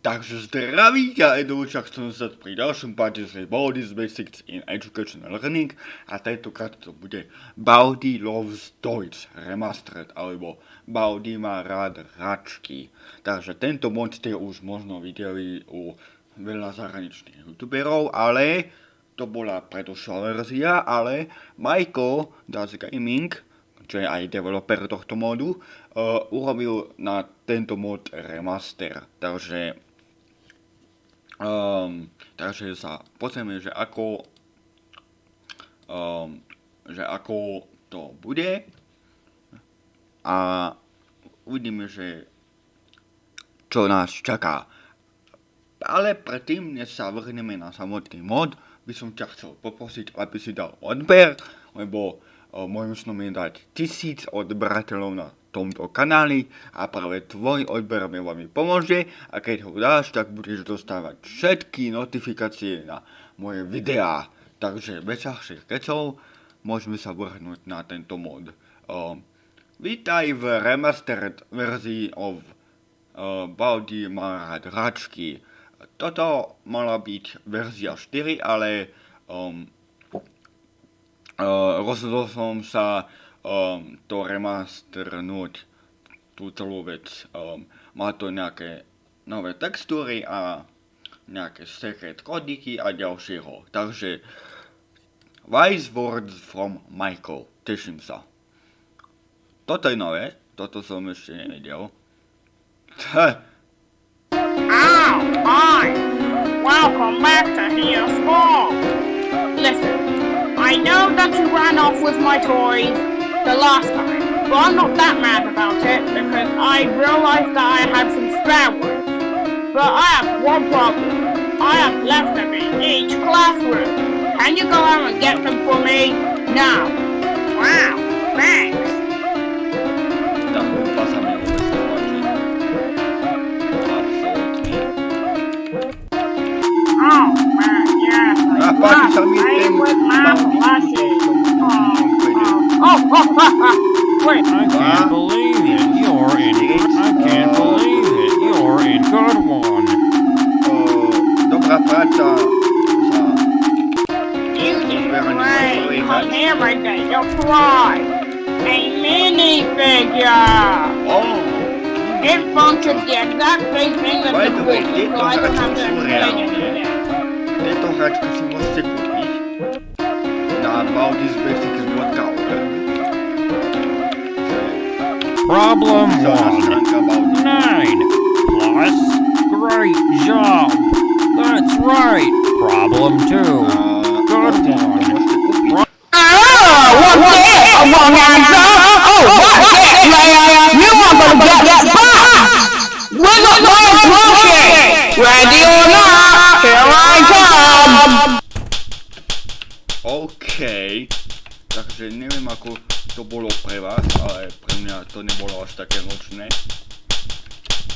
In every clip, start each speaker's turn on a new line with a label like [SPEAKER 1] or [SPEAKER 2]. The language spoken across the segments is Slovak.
[SPEAKER 1] Takže zdraví ťa Edoučak, chcem sa pri ďalšom páde z Baldi's Basics in Educational Learning a tentokrát to bude Baldi Loves Deutsch Remastered alebo Baldi má rád hračky. Takže tento mod ste už možno videli u veľa zahraničných youtuberov, ale to bola predošlá verzia, ale Michael Das Gaming, čo je aj developer tohto modu, uh, urobil na tento mod remaster. Takže Um, takže sa pozrieme, že ako, um, že ako to bude a uvidíme, že čo nás čaká. Ale predtým, než sa vrhneme na samotný mod, by som ťa chcel poprosiť, aby si dal odber, lebo snom je dať tisíc odberateľov na tomto kanáli a práve tvoj odber mi veľmi pomôže a keď ho dáš, tak budeš dostávať všetky notifikácie na moje videá. Takže bez ďalších kecov môžeme sa vrhnúť na tento mod. Uh, vítaj v remastered verzii of uh, rád hračky. Toto mala byť verzia 4, ale um, rozhodol som sa um, to remasternúť tú celú vec. Um, má to nejaké nové textúry a nejaké secret kodiky a ďalšieho. Takže Wise Words from Michael. Teším sa. Toto je nové. Toto som ešte nevedel.
[SPEAKER 2] Ow! Welcome back to Here's! Listen, I know that you ran off with my toys, the last time. But I'm not that mad about it because I realized that I had some spare ones. But I have one problem. I have left them in each classroom. Can you go out and get them for me? Now. Wow, thanks.
[SPEAKER 1] Tak, pasami ubezpieczyć. Absolutnie.
[SPEAKER 2] Oh man, yes. I
[SPEAKER 1] Ah,
[SPEAKER 2] love
[SPEAKER 1] patrz, tam jest
[SPEAKER 2] playing
[SPEAKER 1] ten
[SPEAKER 2] with my
[SPEAKER 1] małki.
[SPEAKER 2] plushies. Oh, oh, oh, oh, ha, ha. Wait,
[SPEAKER 3] I can't believe it. You're in. I can't believe it. You're in good one.
[SPEAKER 1] O, dobra praca za
[SPEAKER 2] you did great. Come here right there. You'll. A minifigure.
[SPEAKER 1] O!
[SPEAKER 2] It functions the exact same thing
[SPEAKER 1] By
[SPEAKER 2] the
[SPEAKER 1] way,
[SPEAKER 2] so I don't have to
[SPEAKER 1] those
[SPEAKER 2] explain
[SPEAKER 1] actually
[SPEAKER 2] it to you
[SPEAKER 1] about this basic is what the
[SPEAKER 3] Problem one. Nine. Plus. Great job. That's right. Problem two. Good
[SPEAKER 1] one. Ah! What? What? Oh, oh, what? You to
[SPEAKER 3] get
[SPEAKER 1] that! We're not! Ready or not, here I come! Takže neviem ako to bolo pre vás, ale pre mňa to nebolo až také nočné.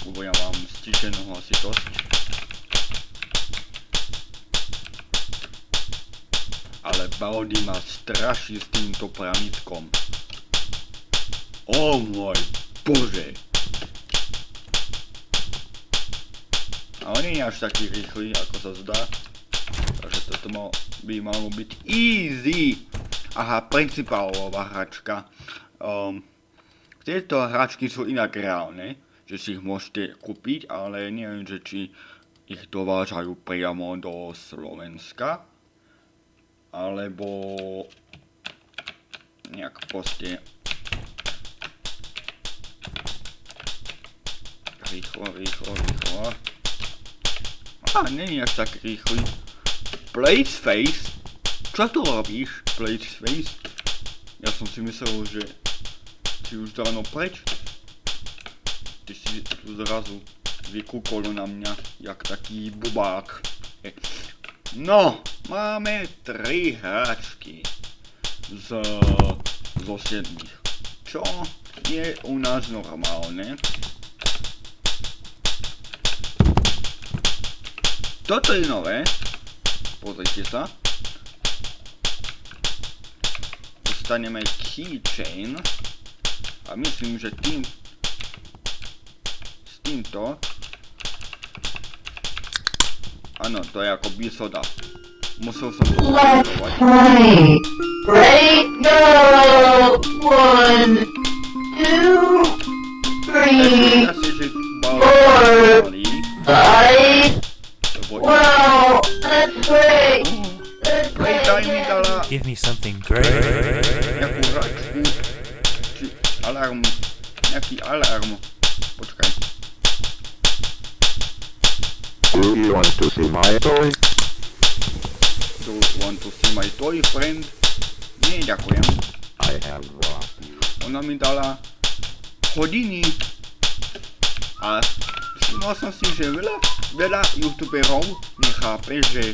[SPEAKER 1] Lebo ja mám stičenú hlasitosť. Ale Baldi ma straší s týmto pramítkom. O môj bože. Ale nie je až taký rýchly, ako sa zdá. Takže toto by malo byť easy. Aha, principálová hračka. Um, tieto hračky sú inak reálne, že si ich môžete kúpiť, ale neviem, že či ich dovážajú priamo do Slovenska. Alebo nejak proste rýchlo, rýchlo, rýchlo. Á, není až tak rýchly. Blazeface? Čo tu robíš, Blazeface? Ja som si myslel, že si už dávno preč. Ty si tu zrazu vykúkol na mňa, jak taký bubák. No, máme tri hračky z, zo siedmých. Čo je u nás normálne. Toto je nové pozrite sa. Dostaneme keychain a myslím, že tým s týmto áno, to je ako bisoda. Musel som to
[SPEAKER 4] Let's play.
[SPEAKER 5] Radio 1 toy?
[SPEAKER 1] Do you want to see my toy friend? Nie, ďakujem.
[SPEAKER 5] I have one.
[SPEAKER 1] Ona mi dala hodiny a všimol som si, že veľa, veľa youtuberov nechápe, že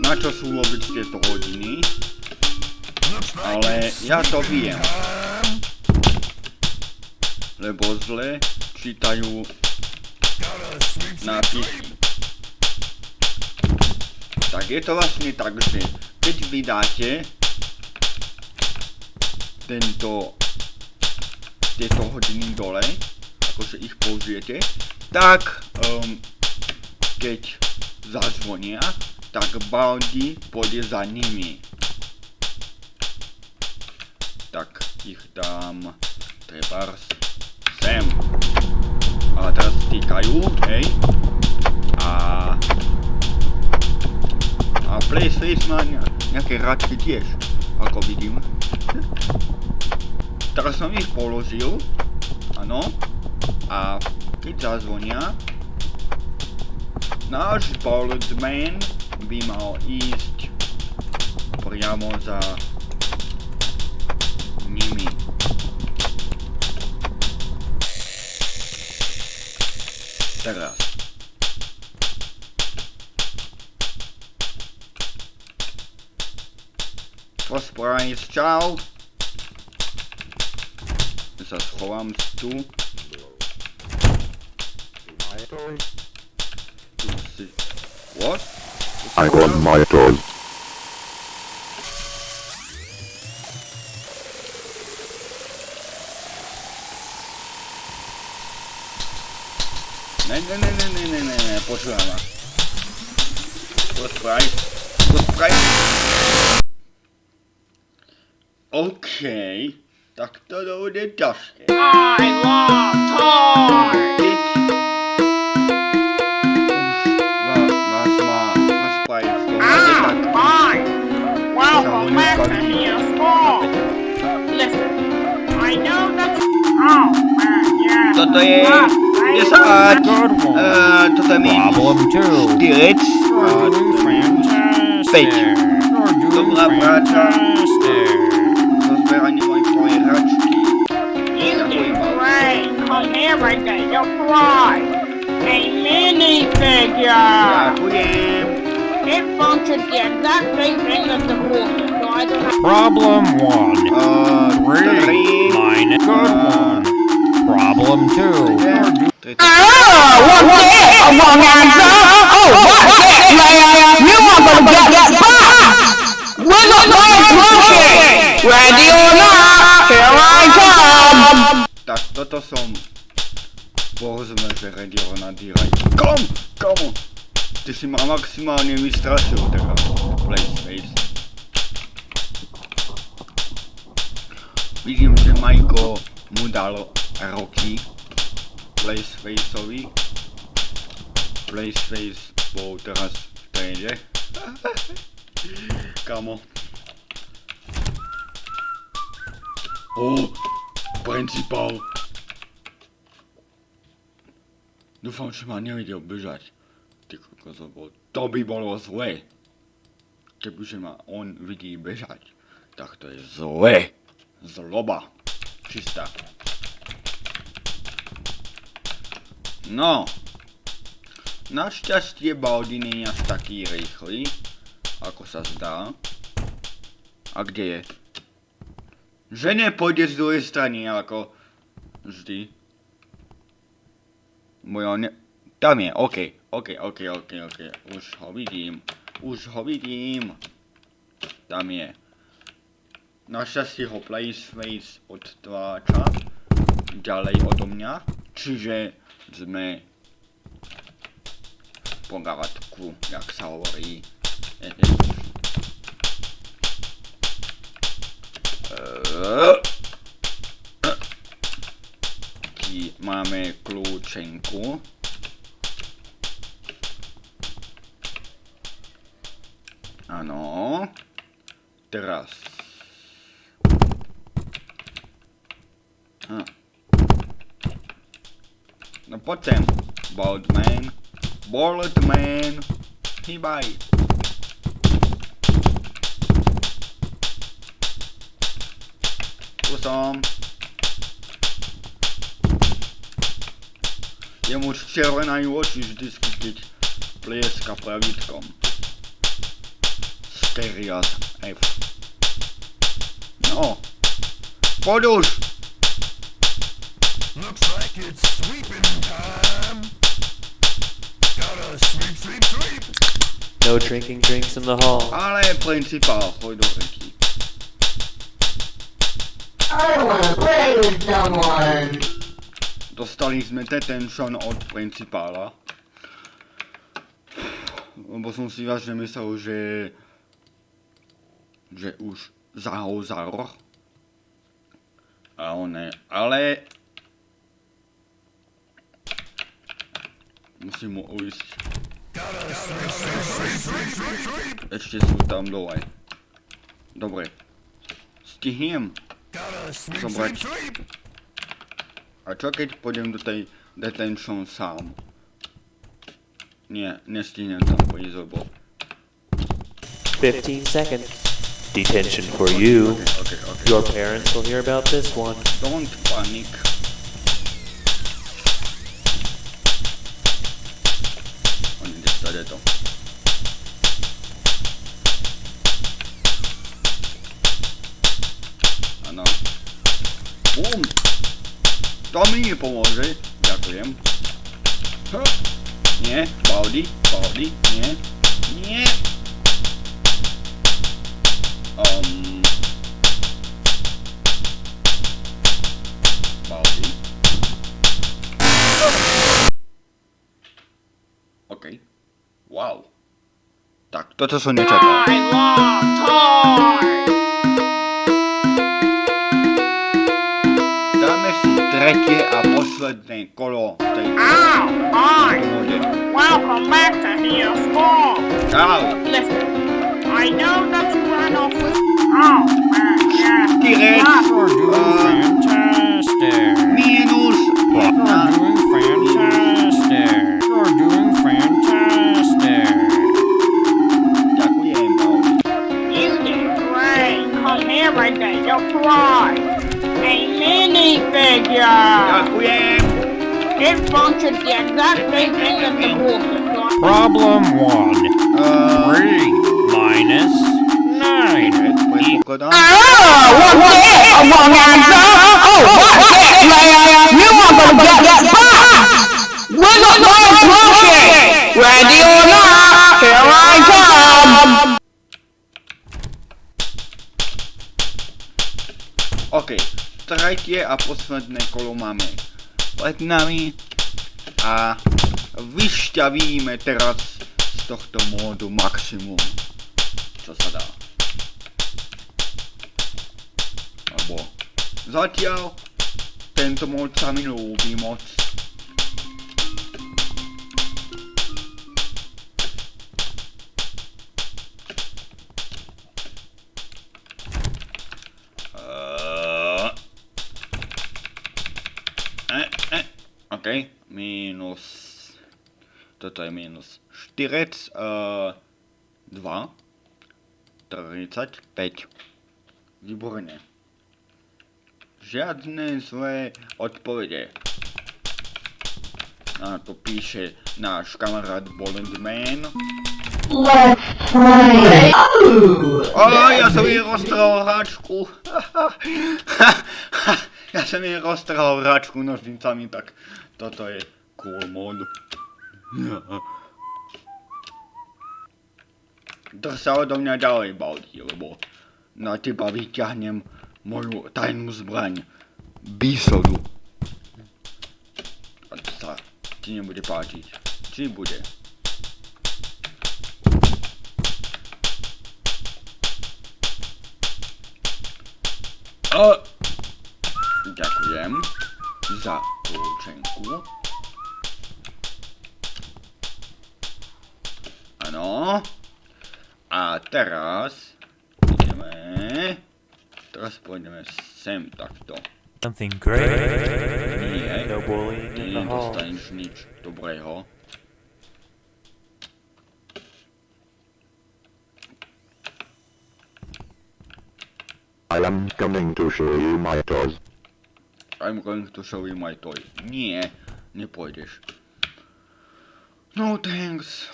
[SPEAKER 1] na čo sú vôbec tieto hodiny, ale ja to viem. Lebo zle čítajú nápisy. Tak je to vlastne tak, že keď vydáte tento, tieto hodiny dole, akože ich použijete, tak um, keď zazvonia, tak Baldi pôjde za nimi. Tak ich dám trebárs sem. A teraz týkajú, hej. A PlayStation nejaké radky tiež, ako vidím. Teraz som ich položil, áno, a keď zazvonia, náš Boltzman by mal ísť priamo za nimi. Teraz. Surprise, čau. Ja sa schovám tu.
[SPEAKER 5] My toy?
[SPEAKER 1] tu si... What?
[SPEAKER 5] I want my toy.
[SPEAKER 1] Ne, ne, ne, ne, ne, ne, ne, ne, počúvaj ma. Surprise. OK. Tak to bude ťažké.
[SPEAKER 2] I love toys.
[SPEAKER 1] Keď už vás má Surprise to
[SPEAKER 2] Ah,
[SPEAKER 1] tak
[SPEAKER 2] hi. Welcome back to Here's School. Listen, I know that. Oh man, yeah.
[SPEAKER 1] Toto je
[SPEAKER 2] Ah, I
[SPEAKER 1] 10.
[SPEAKER 3] Good one.
[SPEAKER 1] Uh, toto je minus
[SPEAKER 3] Problem two.
[SPEAKER 1] 4.
[SPEAKER 3] You're doing fantastic.
[SPEAKER 1] Page.
[SPEAKER 3] You're doing
[SPEAKER 1] Dobrá práca.
[SPEAKER 2] There. You're right. A minifigure.
[SPEAKER 1] Ďakujem.
[SPEAKER 2] It functions the exact same thing as the quarter, so I don't have.
[SPEAKER 3] Problem one.
[SPEAKER 1] Uh,
[SPEAKER 3] Three.
[SPEAKER 1] tri.
[SPEAKER 3] Mine. Good one. Problem two. You're doing
[SPEAKER 1] Tri-
[SPEAKER 2] what's that? A wrong answer? Oh, what's that, man? You are gonna get that box! We're not playing monkey! Ready or not, here I come!
[SPEAKER 1] Tak toto som... Povedzme, že ready or not diraj. Kom! Kom! Ty si ma maximálne vystrašil teraz. Playspace. Vidím, že Majko mu dal roky Playspaceovi. Playspace bol teraz v tréde. Kamo. O, principál. Dúfam, že ma nevidel bežať. Ty kokos, lebo to by bolo zlé. Kebyže ma on vidí bežať, tak to je zlé. Zloba. Čistá. No. Našťastie Baldi nie je taký rýchly, ako sa zdá. A kde je? Že nepôjde z druhej strany, ako vždy. Moja ne... Tam je, OK, OK, OK, OK, OK. Už ho vidím. Už ho vidím. Tam je. Našťastie ho Placeface odtváča ďalej odo mňa. Čiže sme porádku, jak sa hovorí. Taký máme kľúčenku. Áno. Teraz. Hm. No poď sem, Boldman. Boldman. Hýbaj. Tu som. Jemu už červenajú oči vždycky, keď plieska pravítkom. Sterias F. No. Poď už.
[SPEAKER 6] Looks like it's sweeping time. Gotta sweep, sweep, sweep.
[SPEAKER 7] No drinking drinks in the hall.
[SPEAKER 1] Ale principál, choď do reky.
[SPEAKER 4] I wanna play with someone.
[SPEAKER 1] Dostali sme detention od principála. Lebo som si vážne myslel, že... že už zahol za roh. A on ne, ale... Musím mu ujsť. Ešte sú tam dole. Dobre. Stihnem. Zobrať.
[SPEAKER 6] Sweep, sweep.
[SPEAKER 1] A čo keď pôjdem do tej detention sám? Nie, nestihnem tam prísť, lebo...
[SPEAKER 7] 15 seconds. Detention for you.
[SPEAKER 1] Okay, okay.
[SPEAKER 7] Your parents will hear about this one.
[SPEAKER 1] Don't panic. To mi nepomôže. Ďakujem. H. Nie, Baldi, Baldi, nie, nie. Um, Baldi. OK. Wow. Tak, toto som nečakal. Si tretie a posledné kolo tej
[SPEAKER 2] Ow! Hi!
[SPEAKER 1] kóde.
[SPEAKER 2] Welcome back to Here's School.
[SPEAKER 1] Čau.
[SPEAKER 2] Listen, I know that you ran off with. Oh, man, yeah.
[SPEAKER 1] Tyrec.
[SPEAKER 2] Come!
[SPEAKER 1] OK, tretie a posledné kolo máme pred nami a vyšťavíme teraz z tohto módu maximum, čo sa dá. Lebo zatiaľ tento mód sa mi ľúbi moc. E, e, OK, minus... Toto je minus 4, uh, 2, 35. Výborne. Žiadne zlé odpovede. A to píše náš kamarát Bolendman.
[SPEAKER 4] Let's play. Oh.
[SPEAKER 1] Ja som jej roztrhal hračku. Ja jsem jej roztrhal hračku nožnicami, tak toto je cool mod. Drž sa odo mňa ďalej, Baldi, lebo na teba vyťahnem moju tajnú zbraň. Bisodu. A to sa ti nebude páčiť. Či bude? Oh! Ďakujem za kľúčenku. Áno. A teraz ideme... Teraz pôjdeme sem takto.
[SPEAKER 7] Something great.
[SPEAKER 1] Nie,
[SPEAKER 7] No bullying
[SPEAKER 1] ty
[SPEAKER 7] in the hall.
[SPEAKER 1] nedostaneš nič dobrého.
[SPEAKER 5] I am coming to show you my toys.
[SPEAKER 1] I'm going to show you my toy. Nie, nepôjdeš. No thanks.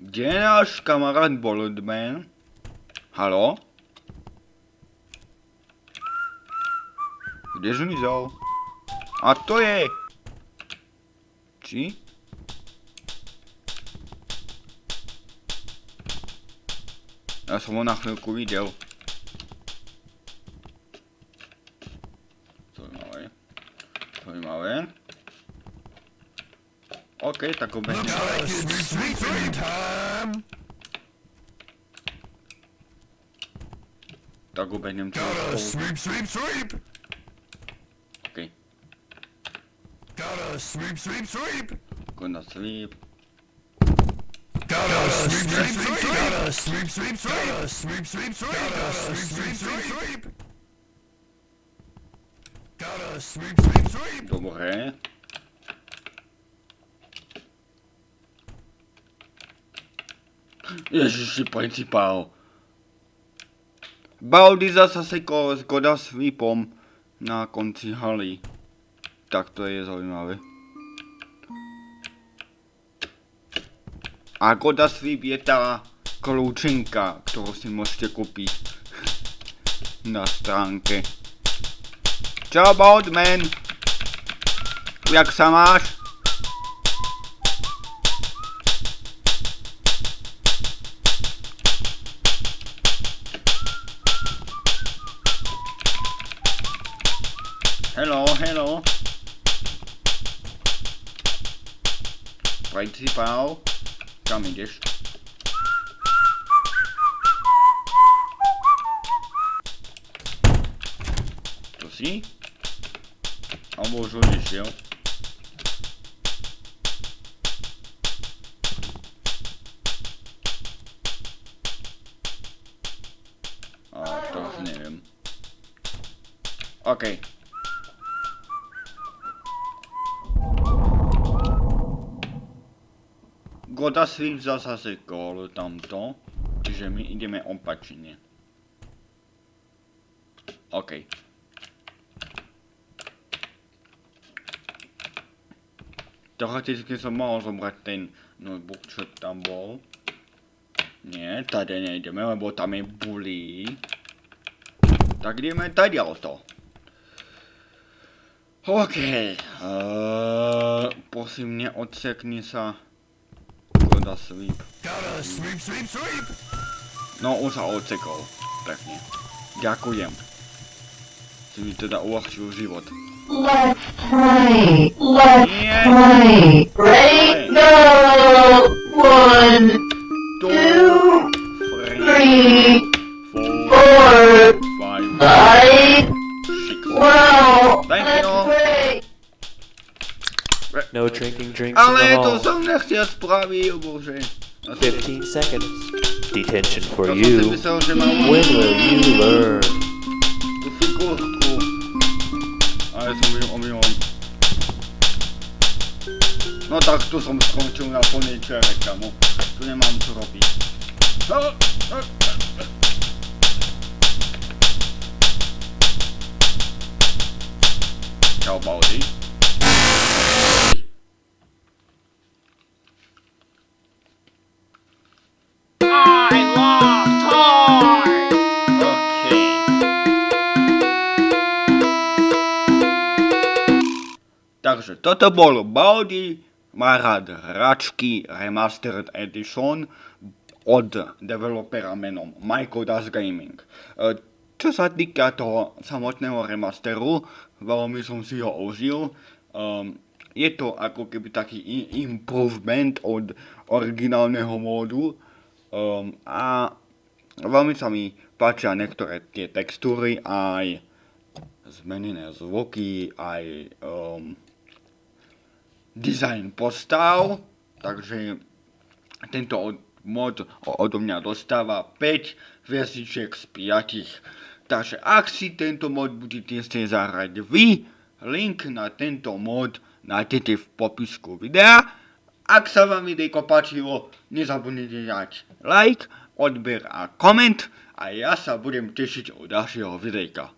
[SPEAKER 1] Kde je náš kamarát Boldman? Halo? Kde zmizol? A to je... Či? Ja som ho na chvíľku videl. Zaujímavé. Zaujímavé. OK, tak obehnem.
[SPEAKER 6] Gotta sweep sweeping time.
[SPEAKER 1] Tak obehnem celú
[SPEAKER 6] sweep sweep sweep.
[SPEAKER 1] OK.
[SPEAKER 6] Gotta sweep sweep sweep.
[SPEAKER 1] Gonna
[SPEAKER 6] sweep. Gotta sweep sweep sweep. Gotta sweep sweep sweep. Gotta sweep sweep sweep. Gotta sweep sweep sweep.
[SPEAKER 1] Dobre. Ježiši, principál. Baudy zasa sekol s Goda Sweepom na konci haly. Tak to je zaujímavé. A Goda Sweep je tá kľúčenka, ktorú si môžete kúpiť na stránke. Čau, Boatman! Jak sa máš? Hello, hello. Principál, kam ideš? To si? Alebo už odišiel? A to už neviem. OK. Goda Swift zasa sekol tamto, čiže my ideme opačne. OK. Teoreticky som mohol zobrať ten notebook, čo tam bol. Nie, tady nejdeme, lebo tam je bully. Tak ideme tady to. OK. Uh, prosím, neodsekni sa. Goda sweep.
[SPEAKER 6] Gotta sweep sweep sweep.
[SPEAKER 1] No, už sa odsekol. Pekne. Ďakujem. Si mi teda uľahčil život.
[SPEAKER 4] Let's play. Let's
[SPEAKER 1] Nie!
[SPEAKER 4] play. Ready? Go. One,
[SPEAKER 1] Two,
[SPEAKER 4] two,
[SPEAKER 1] three,
[SPEAKER 4] three,
[SPEAKER 1] four,
[SPEAKER 4] four,
[SPEAKER 1] five,
[SPEAKER 4] five.
[SPEAKER 1] six.
[SPEAKER 4] Wow.
[SPEAKER 1] Thank
[SPEAKER 4] Let's
[SPEAKER 1] you.
[SPEAKER 4] play.
[SPEAKER 7] No drinking drinks in
[SPEAKER 1] Ale
[SPEAKER 7] the
[SPEAKER 1] to
[SPEAKER 7] hall.
[SPEAKER 1] som nechcel spraviť, bože. Ja som-
[SPEAKER 7] 15 seconds. Detention for
[SPEAKER 1] ja som si
[SPEAKER 7] you.
[SPEAKER 1] myslel, že mám
[SPEAKER 7] When will you learn?
[SPEAKER 1] Tak tu som skončil na plnej čere, kamo. Tu nemám čo robiť. Čau, Baldy.
[SPEAKER 2] I love toys.
[SPEAKER 1] OK. Takže toto bol Baldi, rád hračky Remastered Edition od developera menom Michael Das Gaming. E, Čo sa týka toho samotného remasteru, veľmi som si ho užil. Um, je to ako keby taký improvement od originálneho módu um, a veľmi sa mi páčia niektoré tie textúry aj zmenené zvuky, aj um, dizajn postav, takže tento od- mod odo mňa dostáva 5 hviezdičiek z 5. Takže ak si tento mod budete chcieť zahrať vy, link na tento mod nájdete v popisku videa. Ak sa vám videjko páčilo, nezabudnite dať like, odber a koment a ja sa budem tešiť od ďalšieho videjka.